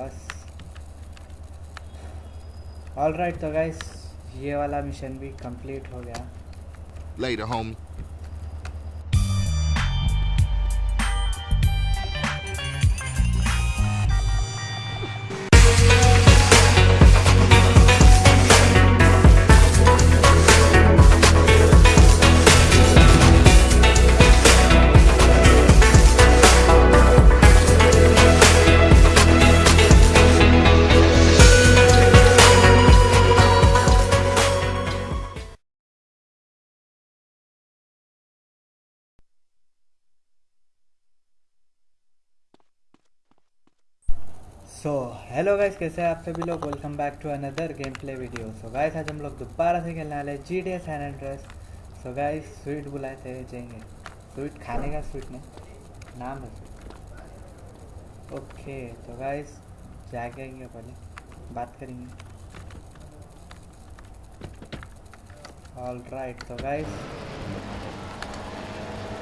बस all right तो guys ये वाला मिशन भी कंप्लीट हो गया Later, homie. हेलो गाइस कैसे हैं आप सभी लोग? Welcome back to another game play video so guys आज हम लोग दोबारा से खेलने वाले जी डी एन एड्रेस सो गाइस स्वीट बुलाए थे जाएँगे। स्वीट खाने का स्वीट नहीं, नाम है स्वीट ओके तो गाइस जाके आएँगे पहले, बात करेंगे। ऑल राइट तो गाइस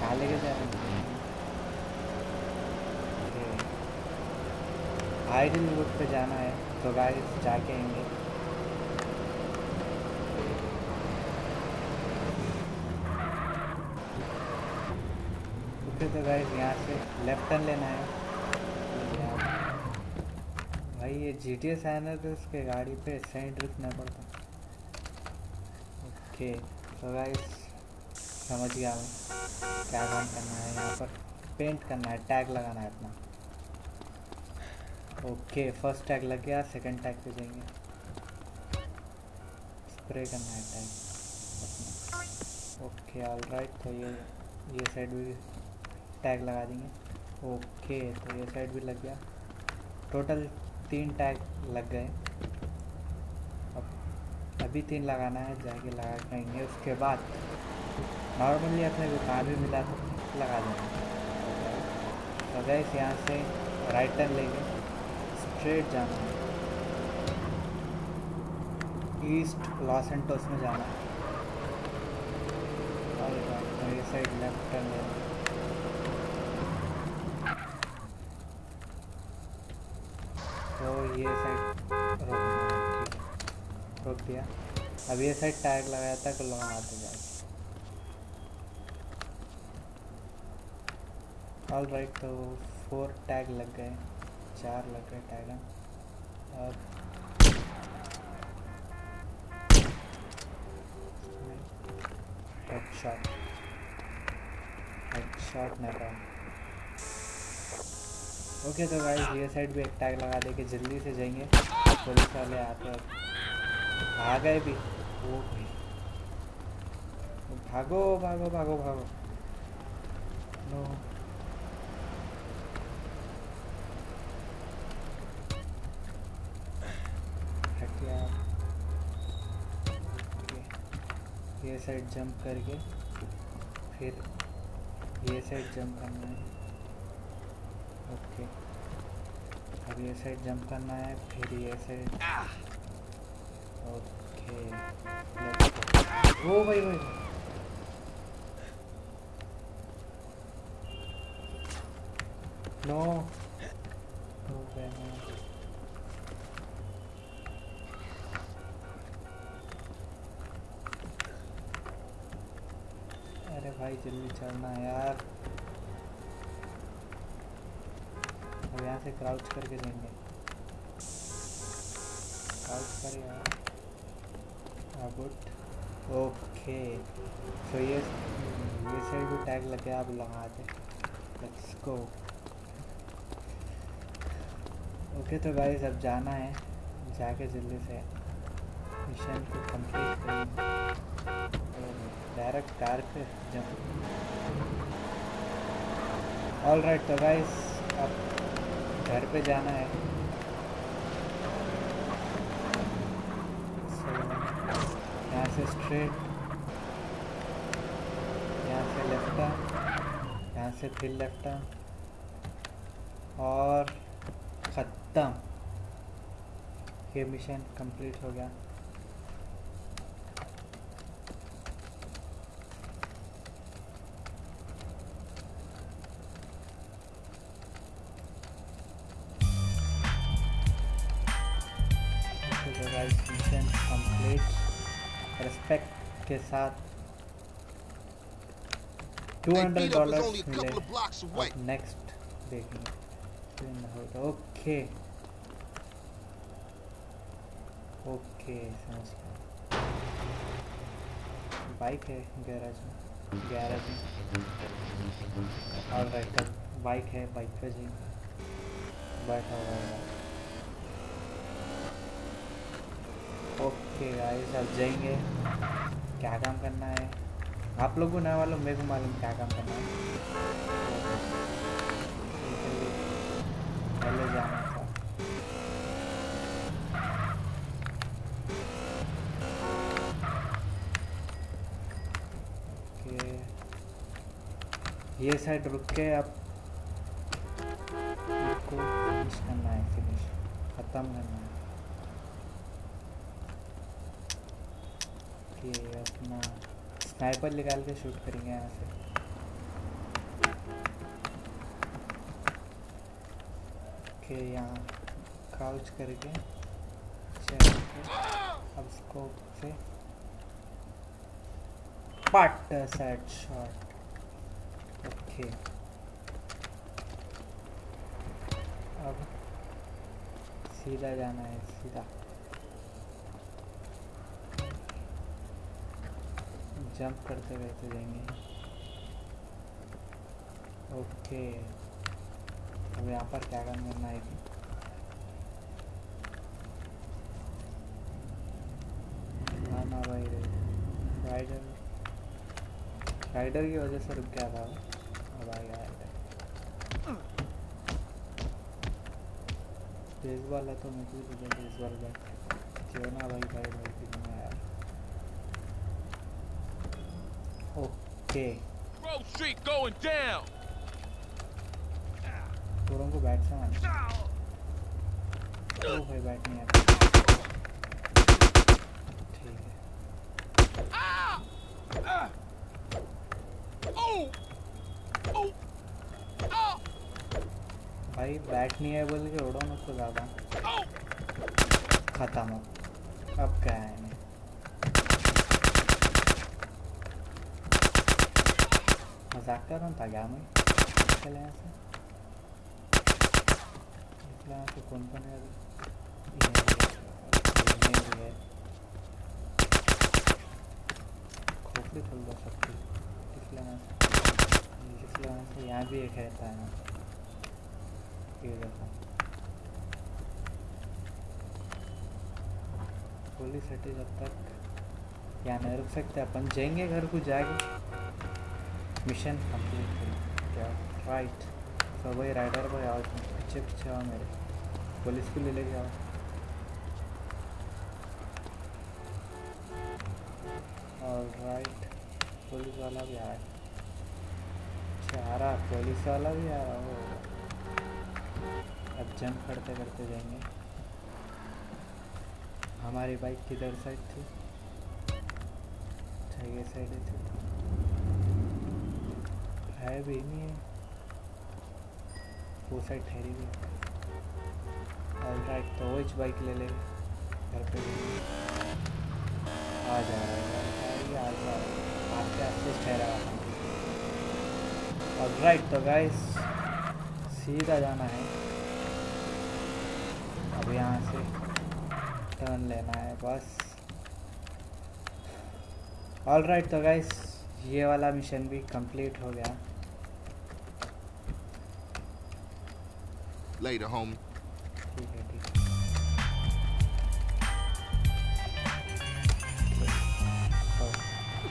रहे हैं। आइडल रोड पे जाना है तो गाइस जाके आएँगे। तो गाइस यहाँ से लेफ़्ट टर्न लेना है। भाई ये जी टी एस आना तो उसके गाड़ी पे सेंट रुकना पड़ता। ओके तो गाइस समझ गया मैं क्या काम करना है यहाँ पर? पेंट करना है टैग लगाना है अपना। ओके फ़र्स्ट टैग लग गया सेकंड टैग पे जाएँगे। स्प्रे करना है टैग ओके ऑल राइट तो ये ये साइड भी टैग लगा देंगे। ओके तो ये साइड भी लग गया। टोटल तीन टैग लग गए। अब, अभी तीन लगाना है, जाके लगा के आएँगे। उसके बाद नॉर्मली अपने को भी मिला तो लगा देंगे। तो गैस यहाँ से राइट टर्न लेंगे। स्ट्रेट जाना है। ईस्ट लॉस एंटोस में जाना है। और ये साइड लेफ़्ट टर्न लेना तो ये साइड है रोक दिया। अब ये साइड टैग लगाया था कि लोग आते जाए ऑल राइट तो फोर टैग लग गए। चार लग गए टैग अब हेडशॉट हेडशॉट ओके तो गाइस ये साइड भी एक टैग लगा दे के जल्दी से जाएँगे। पुलिस वाले आते आ गए भी। ओ भाई भागो भागो भागो भागो। नो हटिया ओके ये साइड जंप करके फिर ये साइड जंप करना है। ओके। अब ये साइड जंप करना है, फिर ये साइड। ओके. ओ भाई भाई नो हो गया मैं अरे भाई, जल्दी चढ़ना यार। अब यहाँ से क्राउच करके देंगे क्राउच कर यार। गुड ओके तो ये ये साइड भी टैग लग गया, अब लगा दे। लेट्स गो ओके तो गाइस अब जाना है। जाके जल्दी से मिशन को कंप्लीट करेंगे। डायरेक्ट कार पे जंप ऑल राइट तो गाइस अब घर पे जाना है। So, यहाँ से स्ट्रेट यहाँ से लेफ़्ट यहाँ से फिर लेफ़्ट और ख़त्म। ये मिशन कंप्लीट हो गया। तो गाइस मिशन कंप्लीट रिस्पेक्ट के साथ two That hundred beat up was dollar मिले नेक्स्ट देखेंगे ओके ओके समझ गया। बाइक है गैराज में। गैराज में। और राइट बाइक है बाइक पे जी बैठा हुआ है ओके गाइस अब जाएँगे। क्या काम करना है? आप लोगों को ना मालूम, मेरे को मालूम क्या काम करना है। पहले जाना था। ये साइड रुक के अब इसको फिनिश करना है फिनिश ख़त्म करना है कि अपना स्नाइपर निकाल के शूट करेंगे यहाँ से। ओके यहाँ क्राउच करके अब स्कोप से। पट सेट शॉट ओके अब सीधा जाना है, सीधा। जंप करते रहते जाएँगे। ओके। अब यहाँ पर क्या काम करना है? कि हाँ राइडर राइडर की वजह से रुक गया था अब आ गया राइडर बेसबॉल है तो मुझे दे बेसबॉल बैट क्यों ना भाई भाई भाई भी नहीं आया okay. Grove Street going down. थोड़ों को बैट से ओ भाई बैट नहीं आता। ठीक है! भाई बैट नहीं है बोल के उड़ो मत तो ज़्यादा! खत्म। अब क्या है नहीं मज़ाक कर रहा था क्या मैं निकल यहाँ से निकल यहाँ से कौन कौन है खोपड़ी खोल से निकल यहाँ से यहाँ भी एक रहता है ये देखो पुलिस हटे जब तक यहाँ नहीं रुक सकते अपन जाएँगे घर को जाके मिशन कंप्लीट क्या? राइट तो भाई राइडर भाई आओ पीछे पीछे आओ मेरे। पुलिस को ले लेके आओ। और राइट पुलिस वाला भी आया। अच्छा आ रहा पुलिस वाला भी आ रहा हो अब जंप करते करते जाएँगे। हमारी बाइक किधर साइड थी? अच्छा साइड थी। है भी नहीं है। वो साइड ठहरी हुई ऑल राइट तो वो बाइक ले ले घर पे आ जा रहा है, आ जा रहा आस्ते आस्ते ठहरा ऑल राइट तो गाइस सीधा जाना है। अब यहाँ से टर्न लेना है, बस। ऑल राइट तो गाइस ये वाला मिशन भी कंप्लीट हो गया। Later, homie.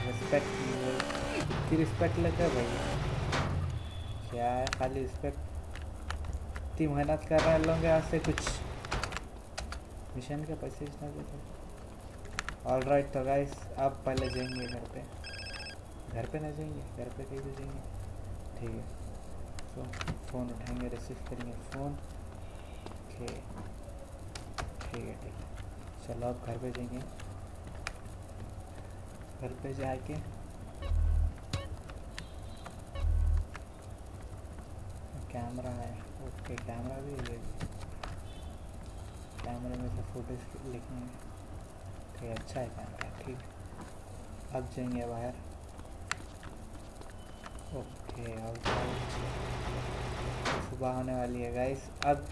रिस्पेक्ट रिस्पेक्ट लेते भाई। क्या है? खाली रिस्पेक्ट इतनी मेहनत कर रहे लोग यहाँ से कुछ। मिशन के पैसे इतना देते ऑल राइट तो गाइस आप पहले जाएँगे घर पे। घर पे ना जाएँगे? घर पे कहीं भी जाएँगे? ठीक है। तो फ़ोन उठाएँगे रिसीव करेंगे फ़ोन। ओके ठीक है ठीक है। चलो आप घर पे जाएँगे। घर पे जाके कैमरा है। ओके कैमरा भी है। कैमरे में से फ़ोटोज़ लिखेंगे ठीक अच्छा है कैमरा ठीक। अब जाएँगे बाहर। ओके, अब सुबह होने वाली है गाइस अब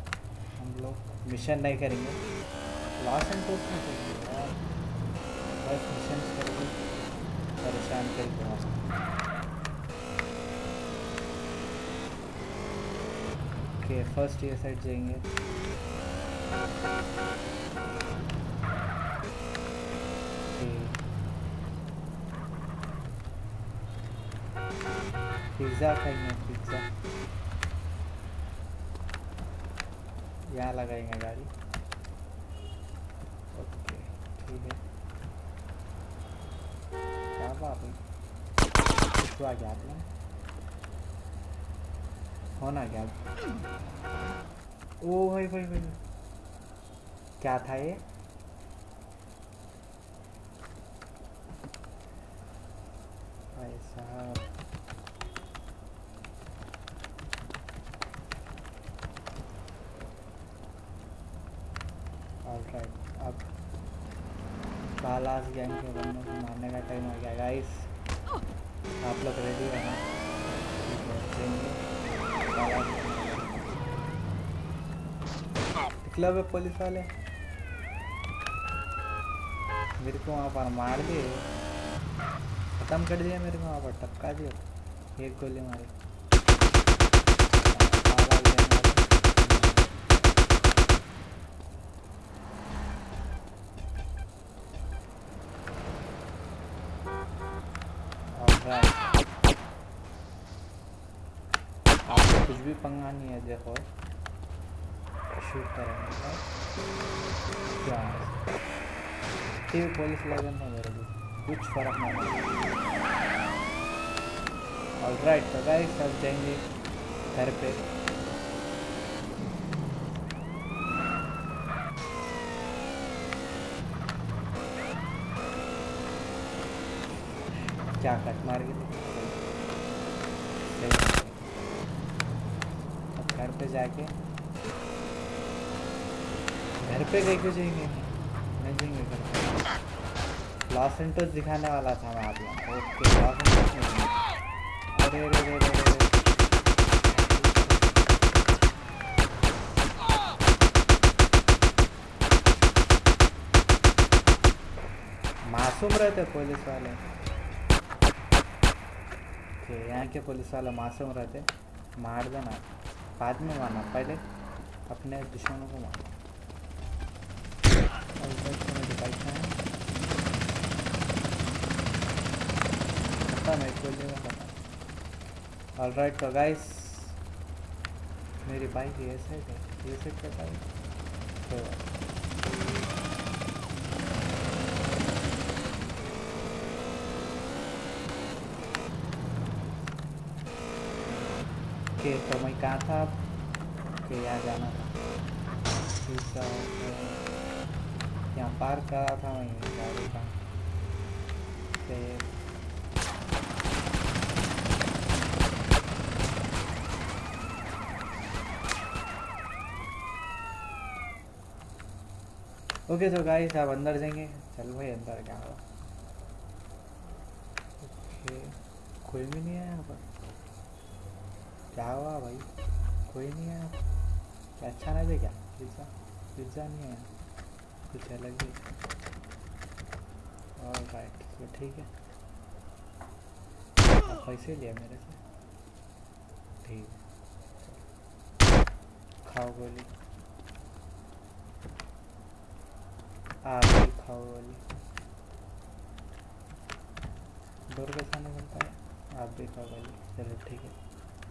हम लोग मिशन नहीं करेंगे. लॉस एंड टोस में करेंगे यार. बस मिशन करके परेशान करके ओके फ़र्स्ट ये साइड जाएँगे. पिज़्ज़ा खाएँगे पिज़्ज़ा यहाँ लगाएँगे गाड़ी। ओके, ठीक है। क्या बात है? आ गया आपने होना क्या ओ भाई भाई भाई। क्या था ये भाई साहब ऑलराइट अब बालास गैंग के बंदों को मारने का टाइम आ गया गाइस आप लोग रेडी है। बालास निकला वे पुलिस वाले? मेरे को वहाँ पर मार दिए। ख़त्म कर दिया मेरे को वहाँ पर टपका दिया। एक गोली मारी। है देखो शूट करेंगे हाँ? क्या ठीक पुलिस लगन था मेरे को कुछ फ़र्क नहीं पड़ा ऑलराइट तो गाइस अब जाएँगे घर पे क्या कट मार के सही है। अब घर पे जाके। घर पे गए क्यों जाएँगे नहीं। जाएँगे घर पे। लॉस एंटोस दिखाने वाला था मैं आप लोगों ओके लॉस एंटोस नहीं। अरे अरे अरे अरे अरे। मासूम रहते पुलिस वाले। कि यहाँ के पुलिस वाले मासूम रहते। मार देना। बाद में मारना, पहले अपने दुश्मनों को मारना। पता नहीं खोल देगा पता ऑलराइट तो गाइस मेरी बाइक ये सेट है, ये सेट करता है तो ओके तो मैं कहाँ था कि यहाँ जाना था ठीक है। यहाँ पार्क करा था मैं गाड़ी का ओके तो गाइस आप अंदर जाएँगे चल भाई अंदर क्या हुआ ओके कोई भी नहीं है यहाँ पर क्या हुआ भाई। कोई नहीं है क्या अच्छा नहीं दे क्या? पिज़्ज़ा? पिज़्ज़ा नहीं है कुछ अलग ही और राइट तो ठीक है। पैसे लिया मेरे से। ठीक है। खाओ गोली। आप भी खाओ गोली। डोर कैसा निकलता है। आप भी खाओ गोली। चलो ठीक है।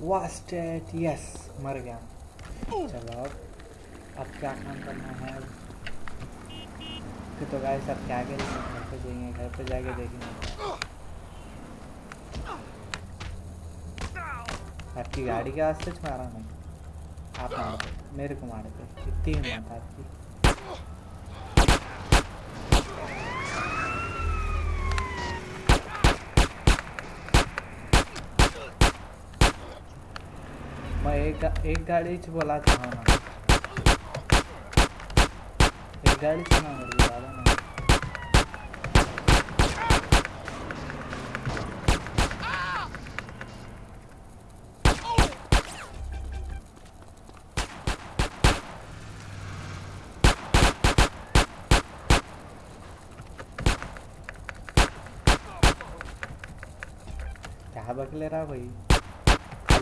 वास्टेड यस मर गया। चलो अब अब क्या काम करना है? फिर तो गाइस अब क्या आगे घर पे जाएँगे, घर पे जाके देखेंगे। आपकी गाड़ी के वास्ते मारा मैं। आप मार। मेरे को मार। दो कितनी हिम्मत आपकी। एक गाड़ी च बोला था ना एक गाड़ी च ना मेरे ज़्यादा नहीं क्या बकले रहा भाई।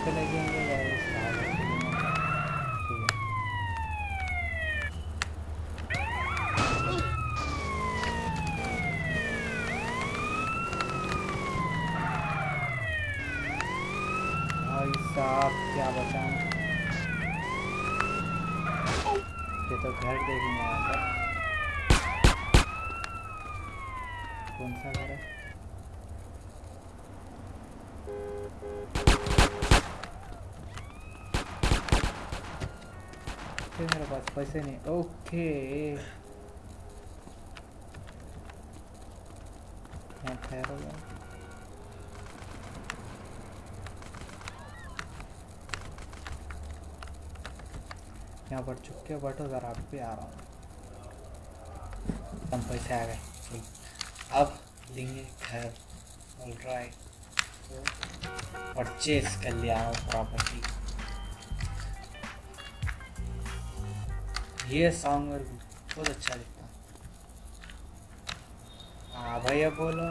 जाता घर पे लेके आएँगे गाइस कहाँ घर पे लेना? ठीक है। भाई साहब, क्या बताऊँ? ये तो घर देखेंगे यहाँ पर कौन सा घर है? फिर मेरे पास पैसे नहीं। ओके। यहाँ पर चुपके बैठो, जरा आप भी आ रहा हूँ। कम पैसे आ गए। अब लेंगे घर। ऑल राइट परचेज कर लिया प्रॉपर्टी ये सॉन्ग और बहुत अच्छा लगता हाँ। भैया बोलो।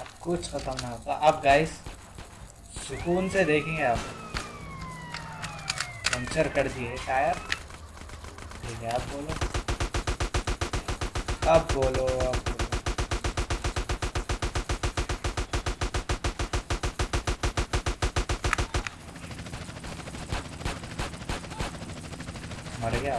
अब कुछ खत्म ना होता अब गाइस सुकून से देखेंगे आप। पंचर कर दिए टायर। ठीक है, आप बोलो। अब बोलो, अब बोलो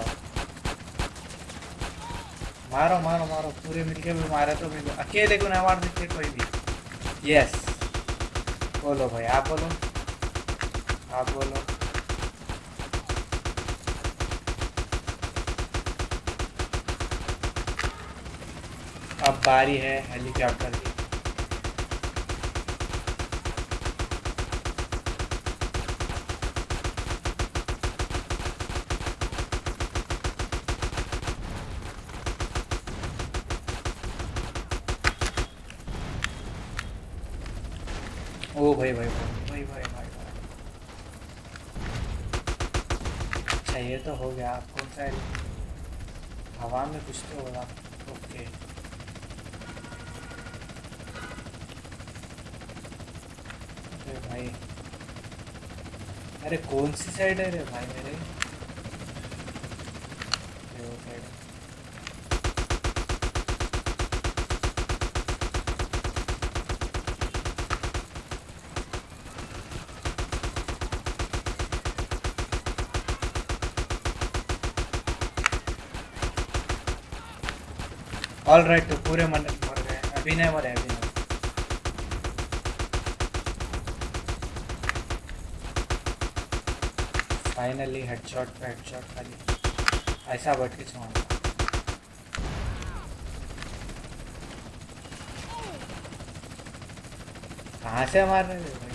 मर, मारो मारो। पूरे मिलके भी मारे तो भी अकेले को ना मार सकते कोई भी? यस बोलो भाई, आप बोलो। आप बोलो। अब बारी है हेलीकॉप्टर की ओ भाई भाई भाई भाई भाई भाई भाई अच्छा ये तो हो गया आपको। सा हवा में कुछ तो होगा। ओके। अरे भाई। अरे कौन सी साइड है रे भाई मेरे? वो साइड है ऑल राइट तो पूरे मन मर गए। अभी नहीं मरे अभी नहीं फाइनली हेडशॉट पे हेडशॉट खाली। ऐसा बैठ के। छोड़ा कहाँ से मार रहे थे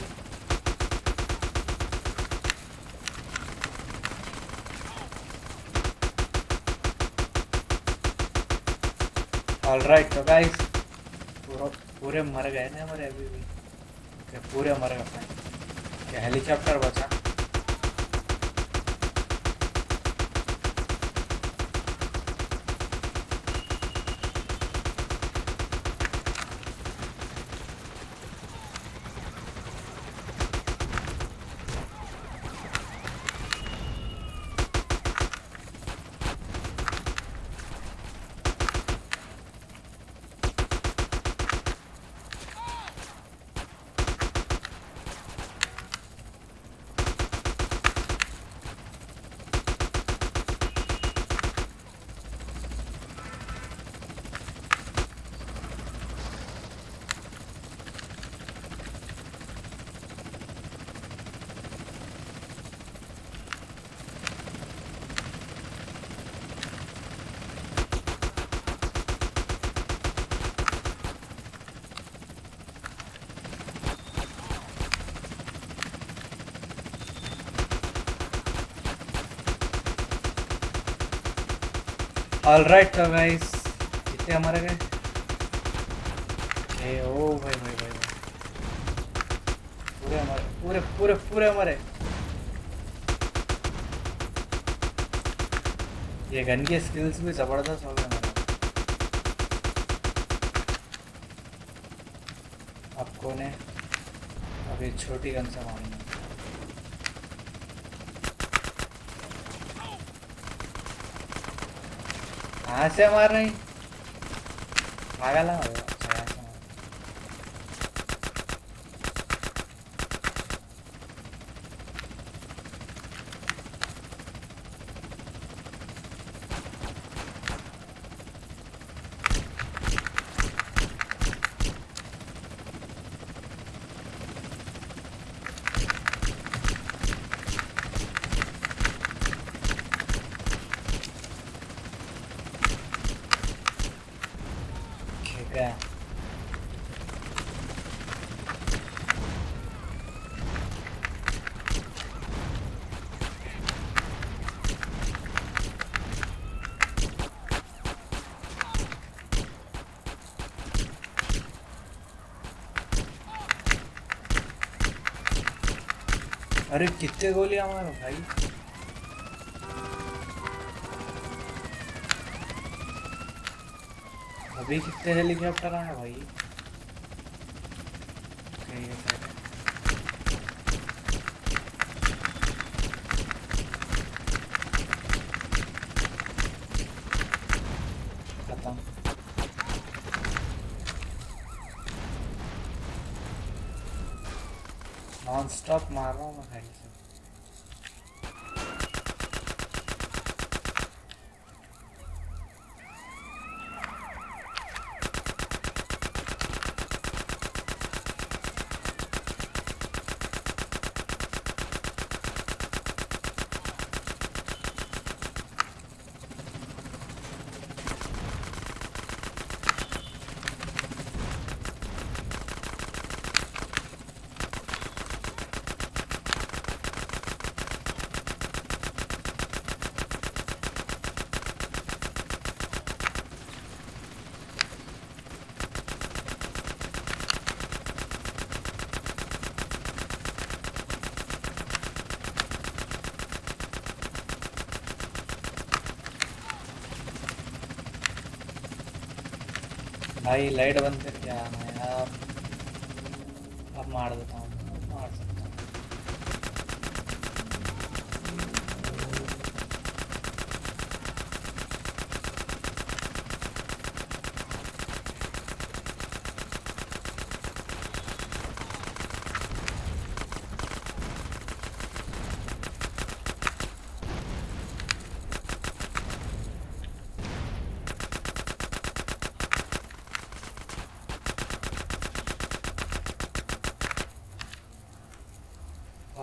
भाई ऑल राइट तो गाइस पूरे मर गए ना हमारे अभी भी? पूरे मर गए? हेलीकॉप्टर बचा? ऑल राइट तो गाइस कितने हमारे गए? ए, ओ, भाई भाई भाई। पूरे हमारे, पूरे पूरे पूरे हमारे। ये गन की स्किल्स भी ज़बरदस्त हो गए हमारे। आपको ने अभी छोटी गन से मारेंगे। कहाँ से मार रही। पागल है भाई, अच्छा, यहाँ से मार। ठीक है अरे कितने गोलियाँ मारो भाई। अभी कितने हेलीकॉप्टर आए भाई सही है, सही है। खत्म नॉन स्टॉप मार रहा हूँ मैं भाई से भाई लाइट बंद करके आना यार अब मार देता हूँ मार सकता हूँ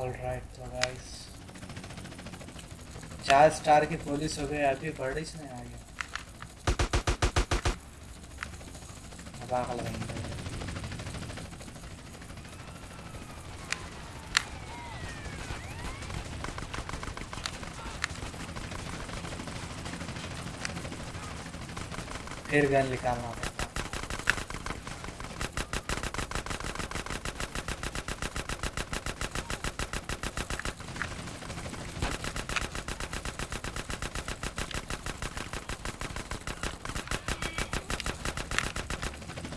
ऑलराइट तो गाइस चार स्टार की पुलिस हो गई अभी पुलिस नहीं आ गया फिर गन निकालना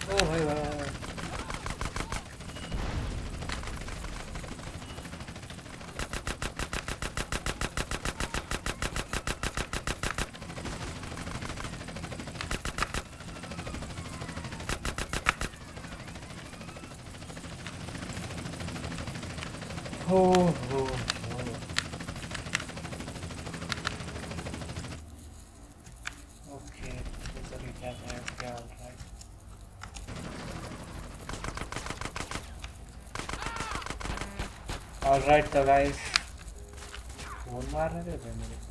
ओ भाई भाई भाई हो हो हो ओके तो रिचार्ज है क्या ऑलराइट ऑलराइट तो गाइस फ़ोन मार रहे थे मेरे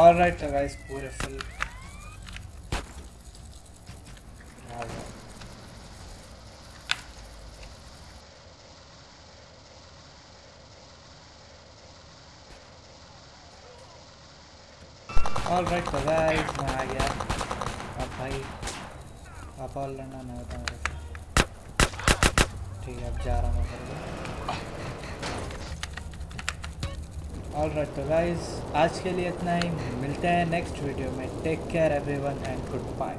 ऑलराइट तो गाइस पूरे फुल ऑलराइट तो गाइस मैं आ गया अब भाई आप और लड़ना ना होता मेरे से ठीक है, अब जा रहा हूँ मैं ऑलराइट तो गाइज़ आज के लिए इतना ही। मिलते हैं नेक्स्ट वीडियो में। Take care everyone and good bye